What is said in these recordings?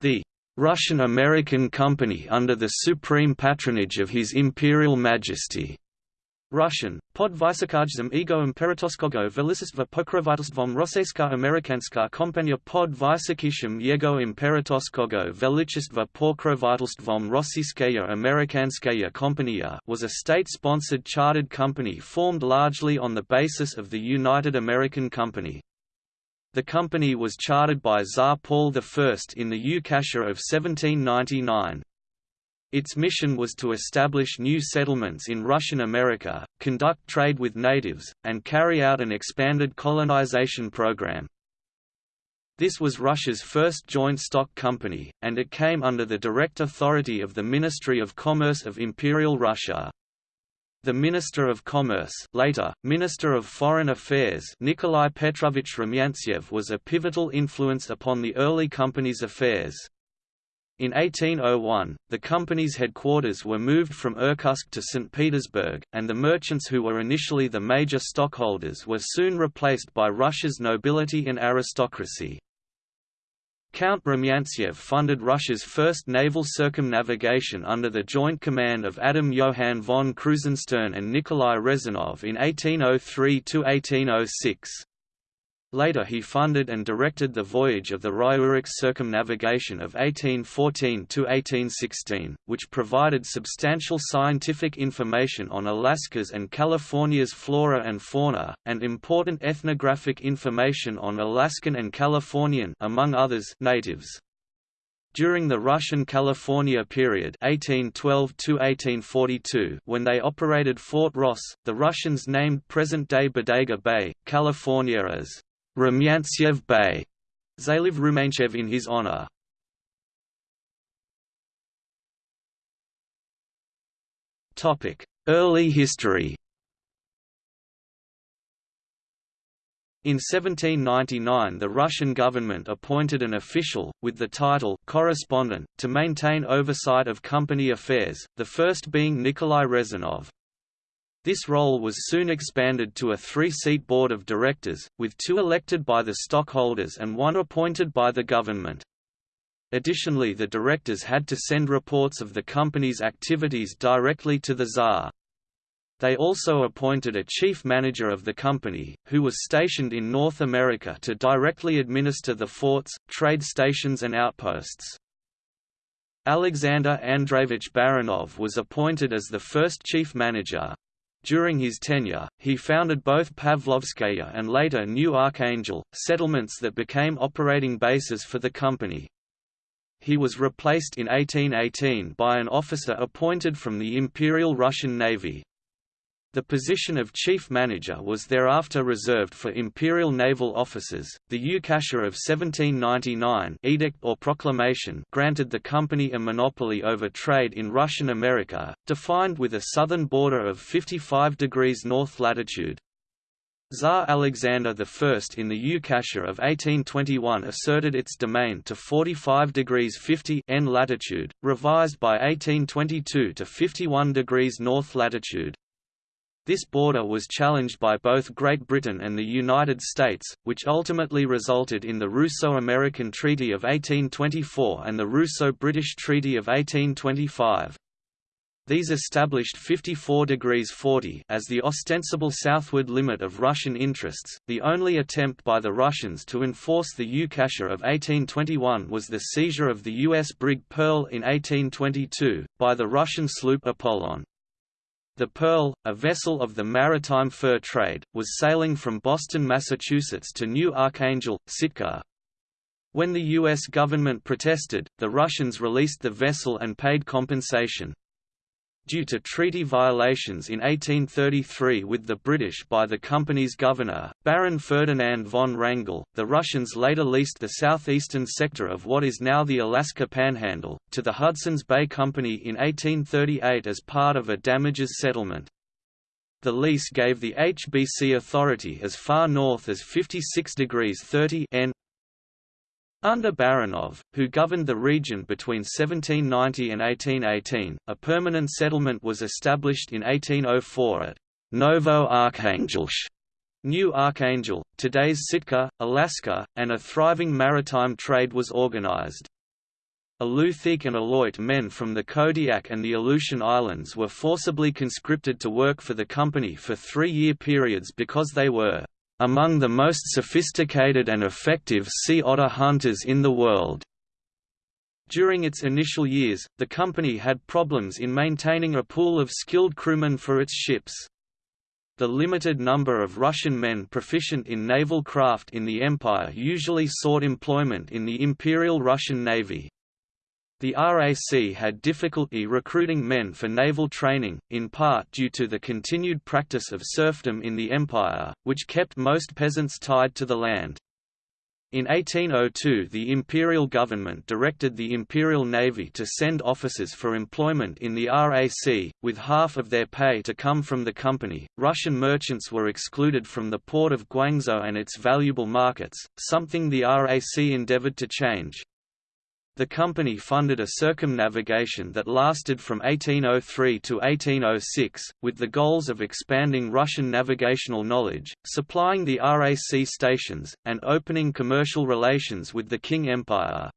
the Russian-American Company under the supreme patronage of His Imperial Majesty. Russian, pod Vysokajzem ego imperatoskogo velisistva pokrovitelstvom Rosseyska Amerikanska kompania pod Vysokishim jego imperatoskogo velichistva pokrovitelstvom Rossiyskaya Amerikanskaya kompania was a state-sponsored chartered company formed largely on the basis of the United American Company. The company was chartered by Tsar Paul I in the Ukasha of 1799. Its mission was to establish new settlements in Russian America, conduct trade with natives, and carry out an expanded colonization program. This was Russia's first joint stock company, and it came under the direct authority of the Ministry of Commerce of Imperial Russia. The Minister of Commerce later, Minister of Foreign Affairs Nikolai Petrovich Rumyantsev was a pivotal influence upon the early company's affairs. In 1801, the company's headquarters were moved from Irkutsk to St. Petersburg, and the merchants who were initially the major stockholders were soon replaced by Russia's nobility and aristocracy. Count Rumyantsev funded Russia's first naval circumnavigation under the joint command of Adam Johann von Krusenstern and Nikolai Rezanov in 1803–1806. Later he funded and directed the voyage of the Ryurix circumnavigation of 1814–1816, which provided substantial scientific information on Alaska's and California's flora and fauna, and important ethnographic information on Alaskan and Californian among others, natives. During the Russian California period 1812 when they operated Fort Ross, the Russians named present-day Bodega Bay, California as Rumyantsev Bay, Zaliv Rumyantsev in his honor. Early history In 1799 the Russian government appointed an official, with the title correspondent, to maintain oversight of company affairs, the first being Nikolai Rezanov. This role was soon expanded to a three-seat board of directors, with two elected by the stockholders and one appointed by the government. Additionally the directors had to send reports of the company's activities directly to the Tsar. They also appointed a chief manager of the company, who was stationed in North America to directly administer the forts, trade stations and outposts. Alexander Andreevich Baranov was appointed as the first chief manager, during his tenure, he founded both Pavlovskaya and later New Archangel, settlements that became operating bases for the company. He was replaced in 1818 by an officer appointed from the Imperial Russian Navy. The position of chief manager was thereafter reserved for imperial naval officers. The Ukasha of 1799 edict or proclamation granted the company a monopoly over trade in Russian America, defined with a southern border of 55 degrees north latitude. Tsar Alexander I in the Ukasha of 1821 asserted its domain to 45 degrees 50 n latitude, revised by 1822 to 51 degrees north latitude. This border was challenged by both Great Britain and the United States, which ultimately resulted in the Russo-American Treaty of 1824 and the Russo-British Treaty of 1825. These established 54 degrees 40 as the ostensible southward limit of Russian interests. The only attempt by the Russians to enforce the Ukasha of 1821 was the seizure of the U.S. brig Pearl in 1822, by the Russian sloop Apollon. The Pearl, a vessel of the maritime fur trade, was sailing from Boston, Massachusetts to New Archangel, Sitka. When the U.S. government protested, the Russians released the vessel and paid compensation. Due to treaty violations in 1833 with the British by the company's governor, Baron Ferdinand von Wrangel, the Russians later leased the southeastern sector of what is now the Alaska Panhandle, to the Hudson's Bay Company in 1838 as part of a damages settlement. The lease gave the HBC authority as far north as 56 degrees 30 N under Baranov, who governed the region between 1790 and 1818, a permanent settlement was established in 1804 at Novo Arkhangelsk, New Archangel, today's Sitka, Alaska, and a thriving maritime trade was organized. Alutiiq and Aleut men from the Kodiak and the Aleutian Islands were forcibly conscripted to work for the company for three-year periods because they were among the most sophisticated and effective sea otter hunters in the world. During its initial years, the company had problems in maintaining a pool of skilled crewmen for its ships. The limited number of Russian men proficient in naval craft in the Empire usually sought employment in the Imperial Russian Navy. The RAC had difficulty recruiting men for naval training, in part due to the continued practice of serfdom in the Empire, which kept most peasants tied to the land. In 1802 the imperial government directed the Imperial Navy to send officers for employment in the RAC, with half of their pay to come from the company. Russian merchants were excluded from the port of Guangzhou and its valuable markets, something the RAC endeavored to change. The company funded a circumnavigation that lasted from 1803 to 1806, with the goals of expanding Russian navigational knowledge, supplying the RAC stations, and opening commercial relations with the Qing Empire.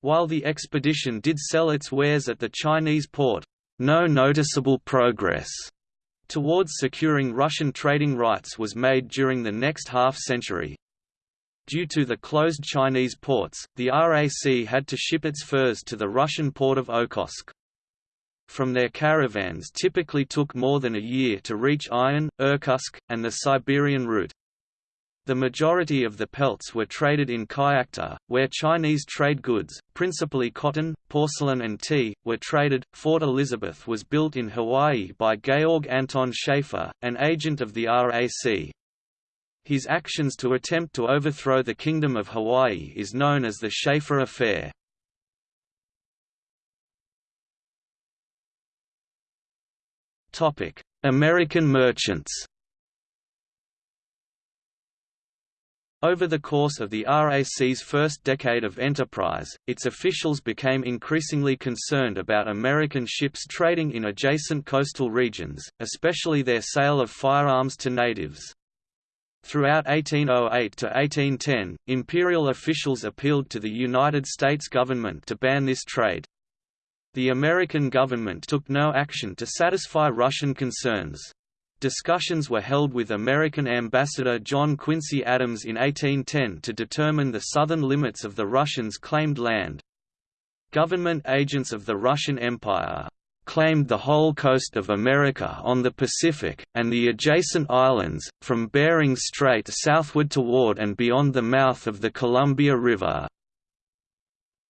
While the expedition did sell its wares at the Chinese port, no noticeable progress towards securing Russian trading rights was made during the next half-century. Due to the closed Chinese ports, the RAC had to ship its furs to the Russian port of Okhotsk. From their caravans typically took more than a year to reach Iron, Irkutsk, and the Siberian route. The majority of the pelts were traded in Kyakhta, where Chinese trade goods, principally cotton, porcelain and tea, were traded. Fort Elizabeth was built in Hawaii by Georg Anton Schaefer, an agent of the RAC. His actions to attempt to overthrow the Kingdom of Hawaii is known as the Schaefer Affair. American merchants Over the course of the RAC's first decade of enterprise, its officials became increasingly concerned about American ships trading in adjacent coastal regions, especially their sale of firearms to natives. Throughout 1808 to 1810, imperial officials appealed to the United States government to ban this trade. The American government took no action to satisfy Russian concerns. Discussions were held with American Ambassador John Quincy Adams in 1810 to determine the southern limits of the Russians' claimed land. Government agents of the Russian Empire claimed the whole coast of America on the Pacific, and the adjacent islands, from Bering Strait southward toward and beyond the mouth of the Columbia River.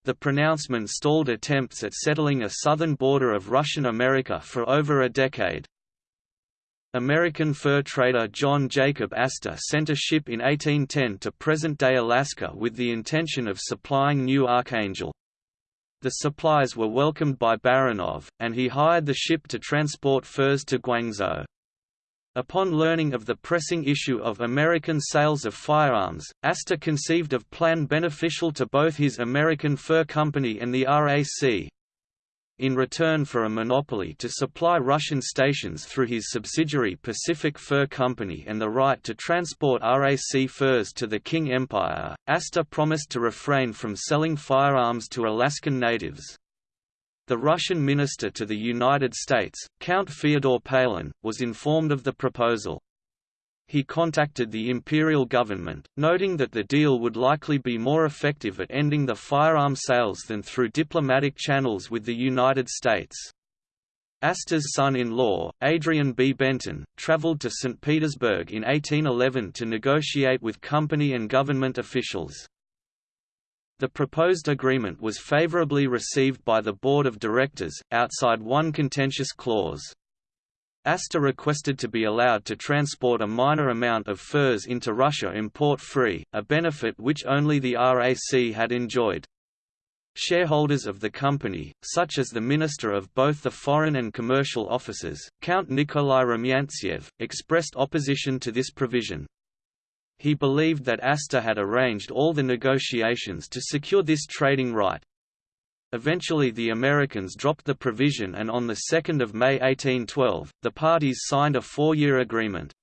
The pronouncement stalled attempts at settling a southern border of Russian America for over a decade. American fur trader John Jacob Astor sent a ship in 1810 to present-day Alaska with the intention of supplying New Archangel. The supplies were welcomed by Baranov, and he hired the ship to transport furs to Guangzhou. Upon learning of the pressing issue of American sales of firearms, Astor conceived of plan beneficial to both his American Fur Company and the RAC in return for a monopoly to supply Russian stations through his subsidiary Pacific Fur Company and the right to transport RAC furs to the Qing Empire, Astor promised to refrain from selling firearms to Alaskan natives. The Russian minister to the United States, Count Fyodor Pahlen, was informed of the proposal he contacted the imperial government, noting that the deal would likely be more effective at ending the firearm sales than through diplomatic channels with the United States. Astor's son-in-law, Adrian B. Bentzon, traveled to St. Petersburg in 1811 to negotiate with company and government officials. The proposed agreement was favorably received by the board of directors, outside one contentious clause. Astor requested to be allowed to transport a minor amount of furs into Russia import-free, a benefit which only the RAC had enjoyed. Shareholders of the company, such as the Minister of both the Foreign and Commercial Offices, Count Nikolai Rumyantsev, expressed opposition to this provision. He believed that Astor had arranged all the negotiations to secure this trading right, Eventually the Americans dropped the provision and on 2 May 1812, the parties signed a four-year agreement.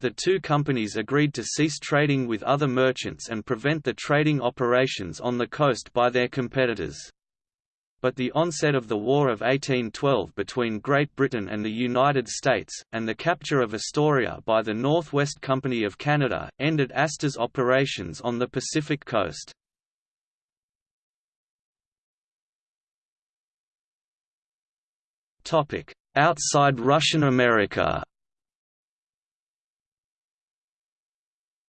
The two companies agreed to cease trading with other merchants and prevent the trading operations on the coast by their competitors. but the onset of the War of 1812 between Great Britain and the United States, and the capture of Astoria by the North West Company of Canada, ended Astor's operations on the Pacific coast. Outside Russian America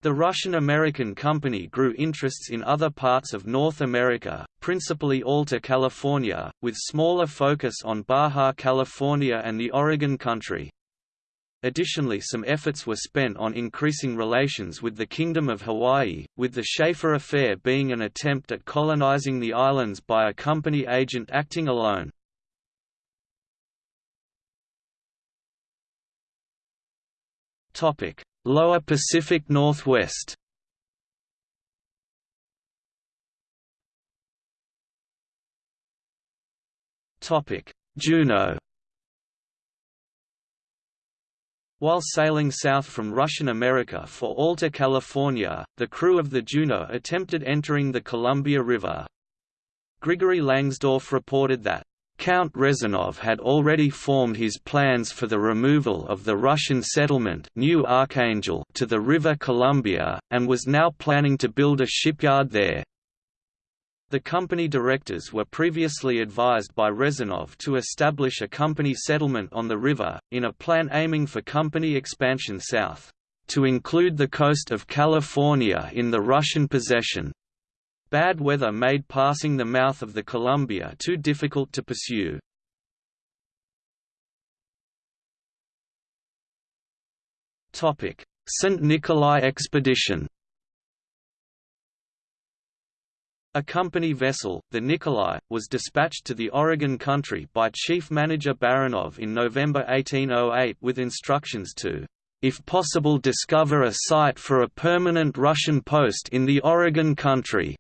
The Russian-American company grew interests in other parts of North America, principally Alta California, with smaller focus on Baja California and the Oregon Country. Additionally some efforts were spent on increasing relations with the Kingdom of Hawaii, with the Schaefer Affair being an attempt at colonizing the islands by a company agent acting alone. Topic: Lower Pacific Northwest Juno While sailing south from Russian America for Alta California, the crew of the Juno attempted entering the Columbia River. Grigory Langsdorff reported that Count Rezanov had already formed his plans for the removal of the Russian settlement New Archangel to the River Columbia, and was now planning to build a shipyard there. The company directors were previously advised by Rezanov to establish a company settlement on the river, in a plan aiming for company expansion south, to include the coast of California in the Russian possession. Bad weather made passing the mouth of the Columbia too difficult to pursue. St. Nikolai expedition A company vessel, the Nikolai, was dispatched to the Oregon country by Chief Manager Baranov in November 1808 with instructions to, if possible discover a site for a permanent Russian post in the Oregon country.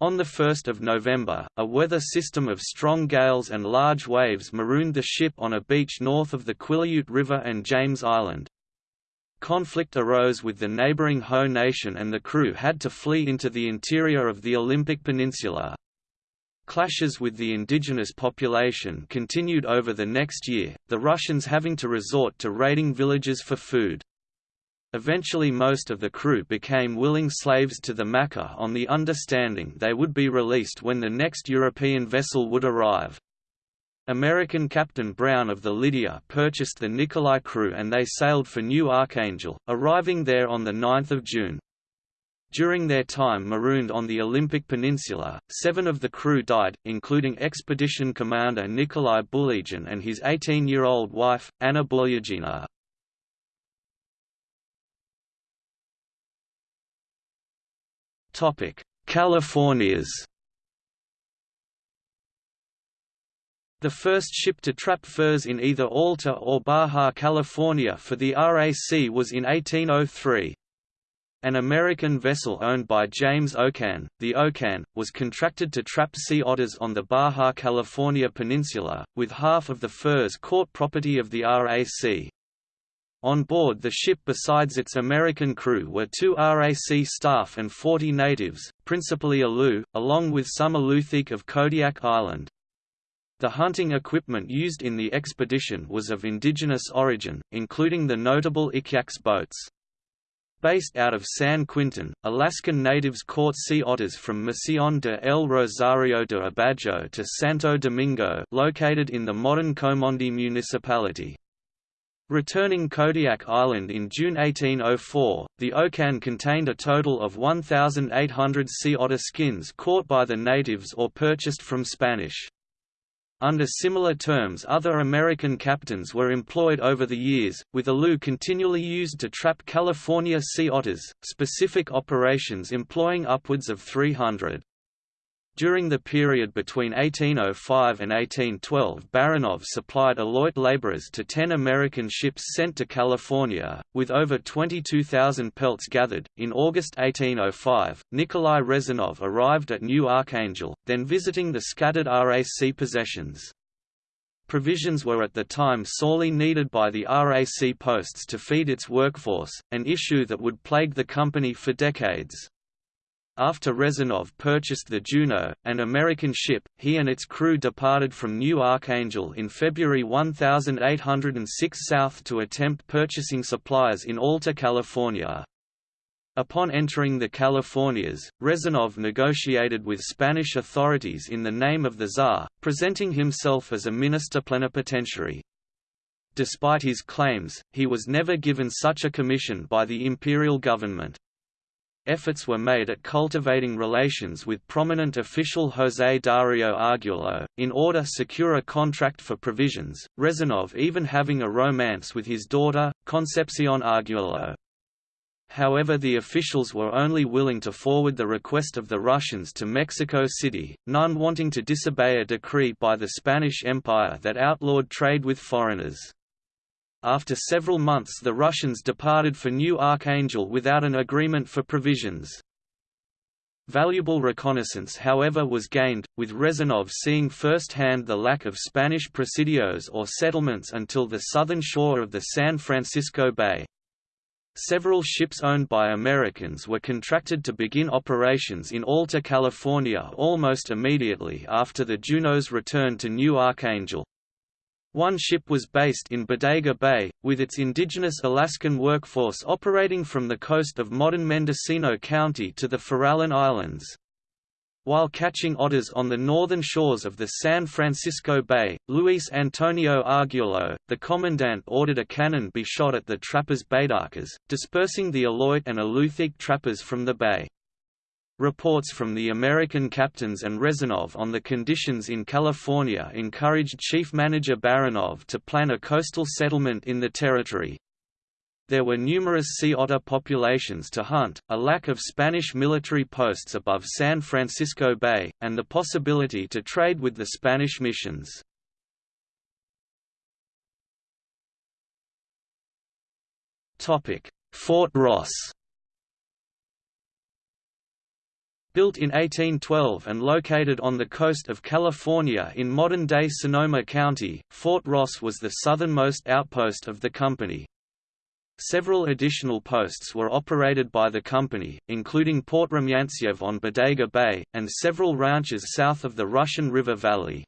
On 1 November, a weather system of strong gales and large waves marooned the ship on a beach north of the Quileute River and James Island. Conflict arose with the neighboring Hoh Nation and the crew had to flee into the interior of the Olympic Peninsula. Clashes with the indigenous population continued over the next year, the Russians having to resort to raiding villages for food. Eventually most of the crew became willing slaves to the Makah on the understanding they would be released when the next European vessel would arrive. American Captain Brown of the Lydia purchased the Nikolai crew and they sailed for New Archangel, arriving there on 9 June. During their time marooned on the Olympic Peninsula, seven of the crew died, including expedition commander Nikolai Bulygin and his 18-year-old wife, Anna Bulygina. Californias The first ship to trap furs in either Alta or Baja California for the RAC was in 1803. An American vessel owned by James O'Cain, the O'Cain, was contracted to trap sea otters on the Baja California peninsula, with half of the furs caught property of the RAC. On board the ship besides its American crew were two RAC staff and 40 natives, principally Aleut, along with some Alutiiq of Kodiak Island. The hunting equipment used in the expedition was of indigenous origin, including the notable Iquiaques boats. Based out of San Quintin, Alaskan natives caught sea otters from Mision de El Rosario de Abajo to Santo Domingo located in the modern Comondú municipality. Returning Kodiak Island in June 1804, the O'Cain contained a total of 1,800 sea otter skins caught by the natives or purchased from Spanish. Under similar terms other American captains were employed over the years, with a Aleut continually used to trap California sea otters, specific operations employing upwards of 300. During the period between 1805 and 1812 Baranov supplied Aleut laborers to ten American ships sent to California, with over 22,000 pelts gathered. In August 1805, Nikolai Rezanov arrived at New Archangel, then visiting the scattered RAC possessions. Provisions were at the time sorely needed by the RAC posts to feed its workforce, an issue that would plague the company for decades. After Rezanov purchased the Juno, an American ship, he and its crew departed from New Archangel in February 1806 south to attempt purchasing supplies in Alta California. Upon entering the Californias, Rezanov negotiated with Spanish authorities in the name of the Tsar, presenting himself as a minister plenipotentiary. Despite his claims, he was never given such a commission by the imperial government efforts were made at cultivating relations with prominent official José Dario Arguello, in order to secure a contract for provisions, Rezanov even having a romance with his daughter, Concepcion Arguello. However the officials were only willing to forward the request of the Russians to Mexico City, none wanting to disobey a decree by the Spanish Empire that outlawed trade with foreigners. After several months the Russians departed for New Archangel without an agreement for provisions. Valuable reconnaissance however was gained, with Rezanov seeing firsthand the lack of Spanish presidios or settlements until the southern shore of the San Francisco Bay. Several ships owned by Americans were contracted to begin operations in Alta California almost immediately after the Juno's return to New Archangel. One ship was based in Bodega Bay, with its indigenous Alaskan workforce operating from the coast of modern Mendocino County to the Farallon Islands. While catching otters on the northern shores of the San Francisco Bay, Luis Antonio Arguello, the commandant ordered a cannon be shot at the trappers' baidarkas, dispersing the Aleut and Alutiiq trappers from the bay. Reports from the American captains and Rezanov on the conditions in California encouraged Chief Manager Baranov to plan a coastal settlement in the territory. There were numerous sea otter populations to hunt, a lack of Spanish military posts above San Francisco Bay, and the possibility to trade with the Spanish missions. Fort Ross Built in 1812 and located on the coast of California in modern-day Sonoma County, Fort Ross was the southernmost outpost of the company. Several additional posts were operated by the company, including Port Rumyantsev on Bodega Bay, and several ranches south of the Russian River Valley.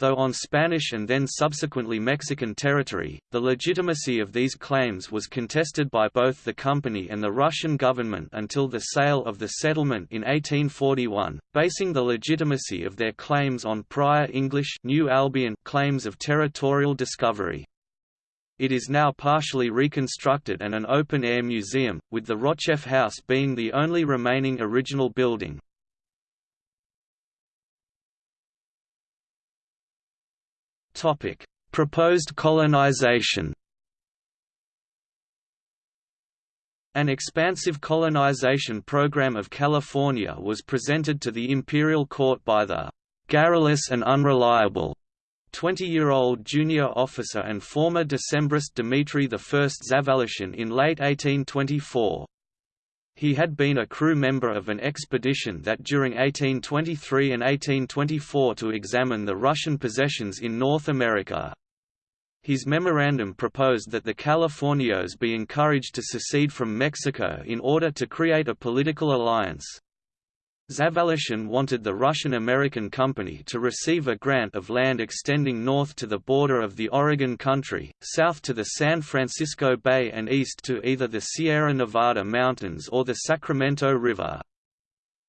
Though on Spanish and then subsequently Mexican territory, the legitimacy of these claims was contested by both the company and the Russian government until the sale of the settlement in 1841, basing the legitimacy of their claims on prior English New Albion claims of territorial discovery. It is now partially reconstructed and an open-air museum, with the Rotchev House being the only remaining original building. Topic: Proposed colonization. An expansive colonization program of California was presented to the imperial court by the garrulous and unreliable 20-year-old junior officer and former Decembrist Dmitry I Zavalishin in late 1824. He had been a crew member of an expedition that during 1823 and 1824 to examine the Russian possessions in North America. His memorandum proposed that the Californios be encouraged to secede from Mexico in order to create a political alliance. Zavalishyn wanted the Russian-American company to receive a grant of land extending north to the border of the Oregon country, south to the San Francisco Bay and east to either the Sierra Nevada mountains or the Sacramento River.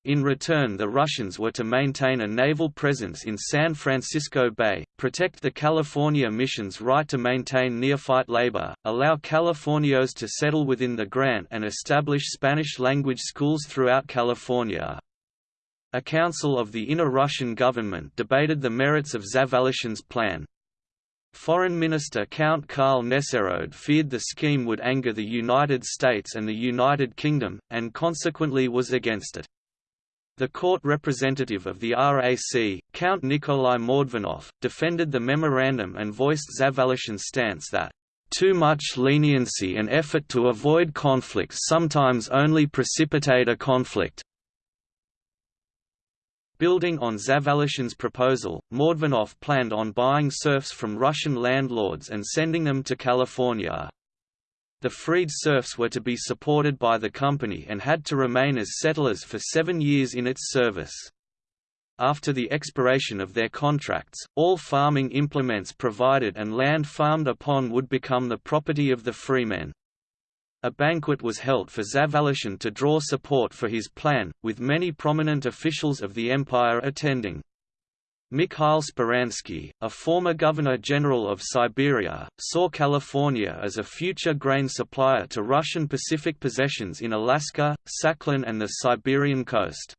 In return the Russians were to maintain a naval presence in San Francisco Bay, protect the California Mission's right to maintain neophyte labor, allow Californios to settle within the grant and establish Spanish-language schools throughout California. A council of the inner Russian government debated the merits of Zavalishin's plan. Foreign Minister Count Karl Nesselrode feared the scheme would anger the United States and the United Kingdom, and consequently was against it. The court representative of the RAC, Count Nikolai Mordvinov, defended the memorandum and voiced Zavalishin's stance that too much leniency and effort to avoid conflict sometimes only precipitate a conflict. Building on Zavalishin's proposal, Mordvinov planned on buying serfs from Russian landlords and sending them to California. The freed serfs were to be supported by the company and had to remain as settlers for seven years in its service. After the expiration of their contracts, all farming implements provided and land farmed upon would become the property of the freemen. A banquet was held for Zavalishyn to draw support for his plan, with many prominent officials of the empire attending. Mikhail Speransky, a former governor-general of Siberia, saw California as a future grain supplier to Russian Pacific possessions in Alaska, Sakhalin and the Siberian coast.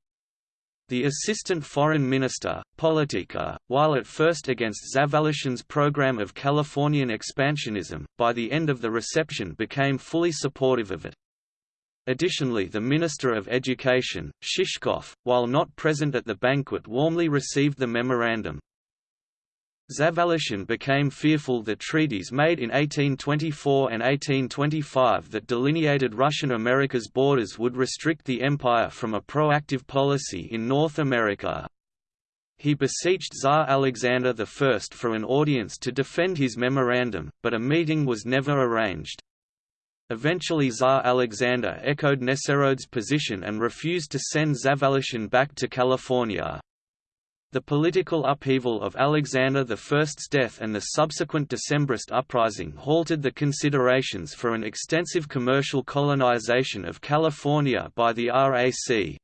The assistant foreign minister, Politika, while at first against Zavalishyn's program of Californian expansionism, by the end of the reception became fully supportive of it. Additionally the Minister of Education, Shishkov, while not present at the banquet warmly received the memorandum. Zavalishyn became fearful that treaties made in 1824 and 1825 that delineated Russian America's borders would restrict the empire from a proactive policy in North America. He beseeched Tsar Alexander I for an audience to defend his memorandum, but a meeting was never arranged. Eventually Tsar Alexander echoed Nesselrode's position and refused to send Zavalishyn back to California. The political upheaval of Alexander I's death and the subsequent Decembrist uprising halted the considerations for an extensive commercial colonization of California by the RAC.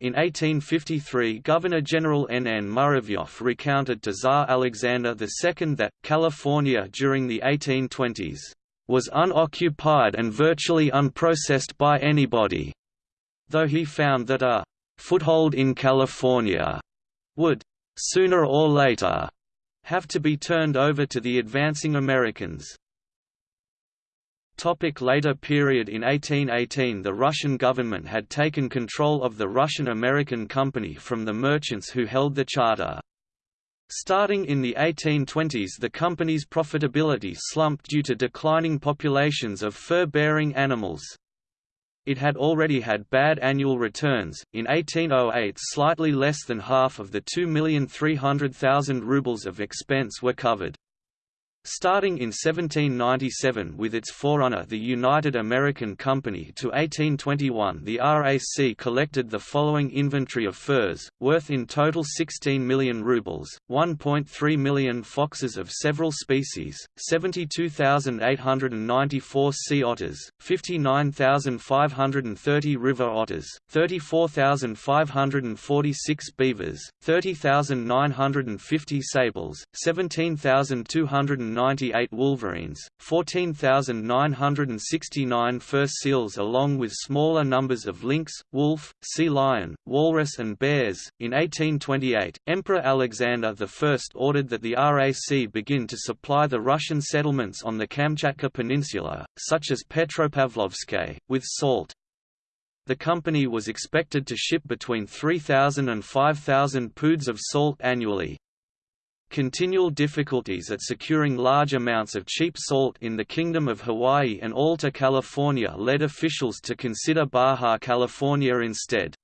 In 1853 Governor-General N. N. Muravyov recounted to Tsar Alexander II that, California during the 1820s was unoccupied and virtually unprocessed by anybody, though he found that a foothold in California would, sooner or later, have to be turned over to the advancing Americans. Topic later period In 1818 the Russian government had taken control of the Russian-American Company from the merchants who held the charter. Starting in the 1820s the company's profitability slumped due to declining populations of fur-bearing animals. It had already had bad annual returns. In 1808, slightly less than half of the 2,300,000 rubles of expense were covered. Starting in 1797 with its forerunner the United American Company to 1821 the RAC collected the following inventory of furs, worth in total 16 million rubles, 1.3 million foxes of several species, 72,894 sea otters, 59,530 river otters, 34,546 beavers, 30,950 sables, 17,200 98 wolverines, 14,969 fur seals along with smaller numbers of lynx, wolf, sea lion, walrus and bears. In 1828, Emperor Alexander I ordered that the RAC begin to supply the Russian settlements on the Kamchatka Peninsula, such as Petropavlovsk, with salt. The company was expected to ship between 3,000 and 5,000 poods of salt annually, Continual difficulties at securing large amounts of cheap salt in the Kingdom of Hawaii and Alta California led officials to consider Baja California instead.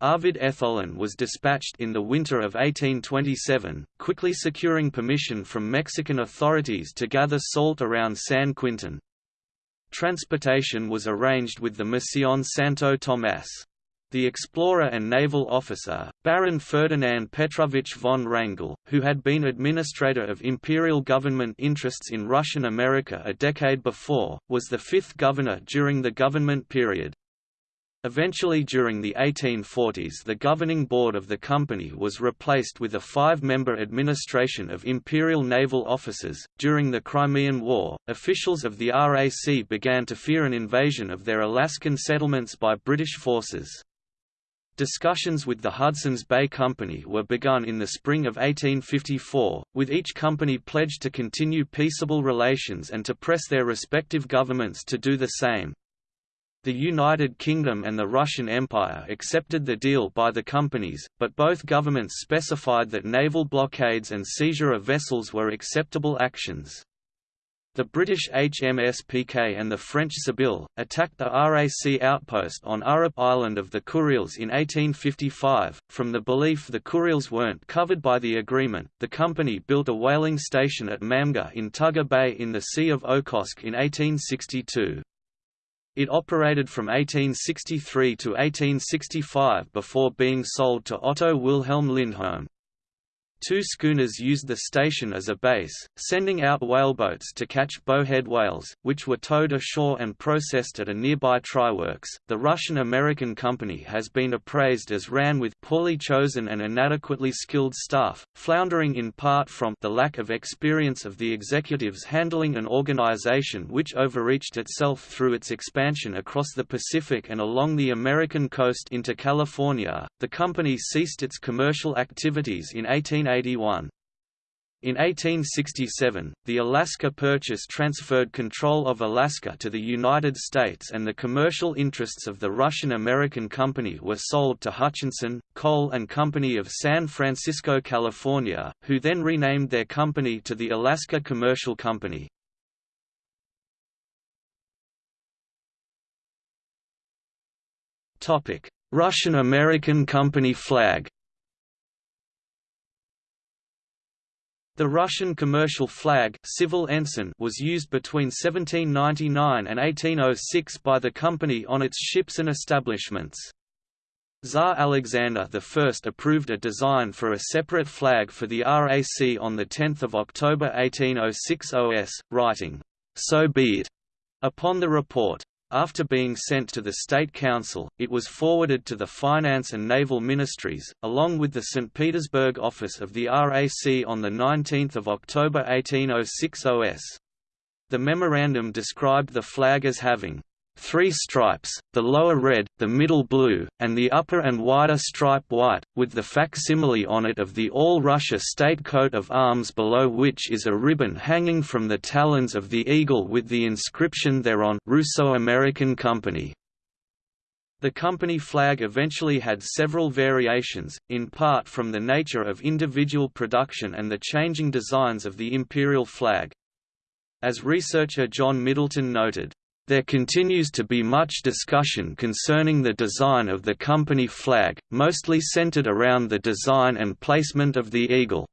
Arvid Etholin was dispatched in the winter of 1827, quickly securing permission from Mexican authorities to gather salt around San Quintin. Transportation was arranged with the Misión Santo Tomás. The explorer and naval officer, Baron Ferdinand Petrovich von Wrangel, who had been administrator of imperial government interests in Russian America a decade before, was the fifth governor during the government period. Eventually during the 1840s the governing board of the company was replaced with a five-member administration of imperial naval officers. During the Crimean War, officials of the RAC began to fear an invasion of their Alaskan settlements by British forces. Discussions with the Hudson's Bay Company were begun in the spring of 1854, with each company pledged to continue peaceable relations and to press their respective governments to do the same. The United Kingdom and the Russian Empire accepted the deal by the companies, but both governments specified that naval blockades and seizure of vessels were acceptable actions. The British HMS Pique and the French Sybille, attacked the RAC outpost on Urup Island of the Kuriles in 1855. From the belief the Kuriles weren't covered by the agreement, the company built a whaling station at Mamga in Tugur Bay in the Sea of Okhotsk in 1862. It operated from 1863 to 1865 before being sold to Otto Wilhelm Lindholm. Two schooners used the station as a base, sending out whaleboats to catch bowhead whales, which were towed ashore and processed at a nearby tryworks. The Russian American company has been appraised as ran with poorly chosen and inadequately skilled staff, floundering in part from the lack of experience of the executives handling an organization which overreached itself through its expansion across the Pacific and along the American coast into California. The company ceased its commercial activities in 18 1881. In 1867, the Alaska Purchase transferred control of Alaska to the United States and the commercial interests of the Russian-American company were sold to Hutchinson, Kohl and Company of San Francisco, California, who then renamed their company to the Alaska Commercial Company. Russian-American company flag The Russian commercial flag civil ensign was used between 1799 and 1806 by the company on its ships and establishments. Tsar Alexander I approved a design for a separate flag for the RAC on 10 October 1806 OS, writing, "'So be it' upon the report. After being sent to the State Council, it was forwarded to the Finance and Naval Ministries, along with the St. Petersburg office of the RAC on 19 October 1806 OS. The memorandum described the flag as having three stripes, the lower red, the middle blue, and the upper and wider stripe white, with the facsimile on it of the All-Russia state coat of arms below which is a ribbon hanging from the talons of the eagle with the inscription thereon Russo-American Company. The company flag eventually had several variations, in part from the nature of individual production and the changing designs of the imperial flag. As researcher John Middleton noted, there continues to be much discussion concerning the design of the company flag, mostly centered around the design and placement of the eagle.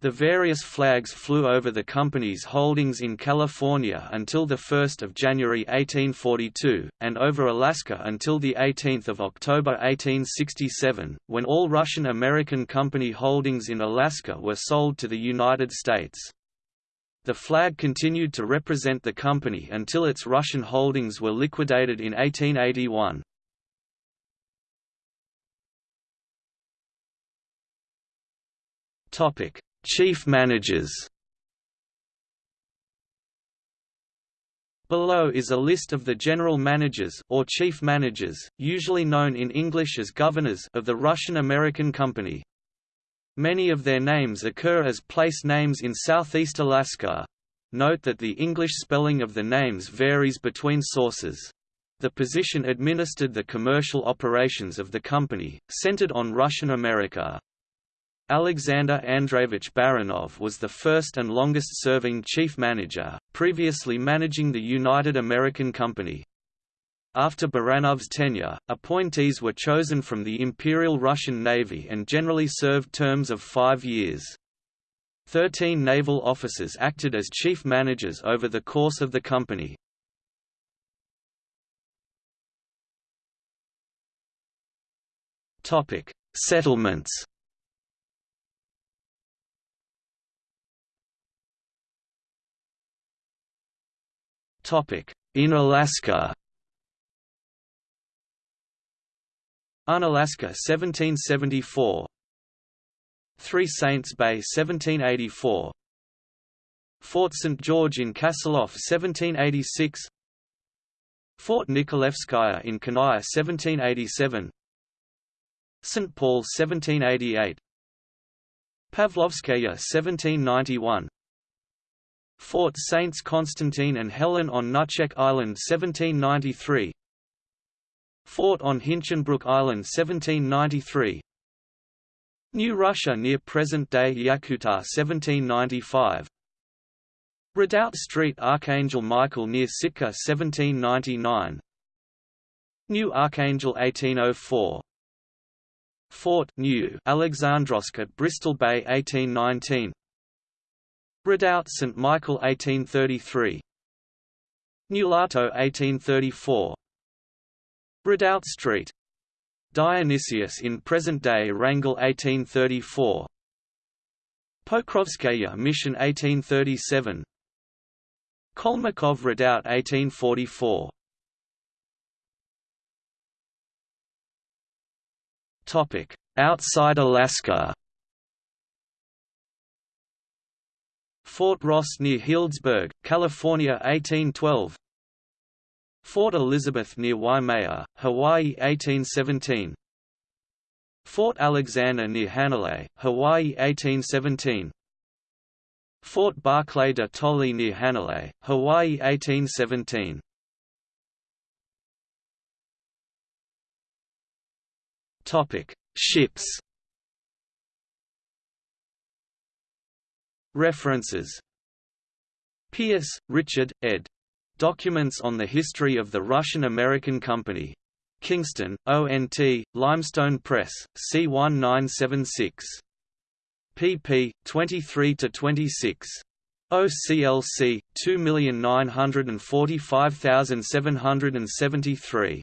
The various flags flew over the company's holdings in California until 1 January 1842, and over Alaska until 18 October 1867, when all Russian-American company holdings in Alaska were sold to the United States. The flag continued to represent the company until its Russian holdings were liquidated in 1881. Topic: Chief managers. Below is a list of the general managers or chief managers, usually known in English as governors of the Russian-American company. Many of their names occur as place names in southeast Alaska. Note that the English spelling of the names varies between sources. The position administered the commercial operations of the company, centered on Russian America. Alexander Andreevich Baranov was the first and longest-serving chief manager, previously managing the United American Company. After Baranov's tenure, appointees were chosen from the Imperial Russian Navy and generally served terms of five years. Thirteen naval officers acted as chief managers over the course of the company. Settlements In Alaska Unalaska 1774 Three Saints Bay 1784 Fort St. George in Kasilof 1786 Fort Nikolevskaya in Kenai 1787 St. Paul 1788 Pavlovskaya 1791 Fort Saints Constantine and Helen on Nutchek Island 1793 Fort on Hinchinbrook Island 1793 New Russia near present-day Yakutat 1795 Redoubt Street Archangel Michael near Sitka 1799 New Archangel 1804 Fort New Alexandrovsk at Bristol Bay 1819 Redoubt St Michael 1833 Nulato 1834 Redoubt Street. Dionysius in present-day Wrangell 1834 Pokrovskaya Mission 1837 Kolmakov Redoubt 1844 Topic. Outside Alaska. Fort Ross near Healdsburg, California 1812 Fort Elizabeth near Waimea, Hawaii 1817 Fort Alexander near Hanalei, Hawaii 1817 Fort Barclay de Tolly near Hanalei, Hawaii 1817 Topic: Ships. References. Pierce, Richard, ed. Documents on the History of the Russian-American Company. Kingston, ONT, Limestone Press, C1976. pp. 23–26. OCLC 2945773.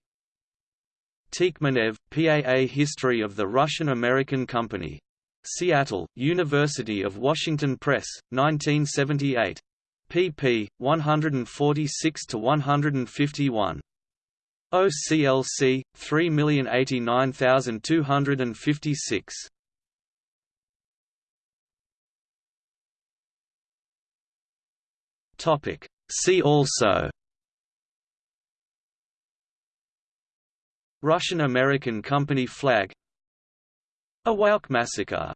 Tikhmenev, PAA History of the Russian-American Company. Seattle, University of Washington Press, 1978. Pp. 146 to 151. OCLC 3089256. Topic See also Russian-American Company flag Awa'uq Massacre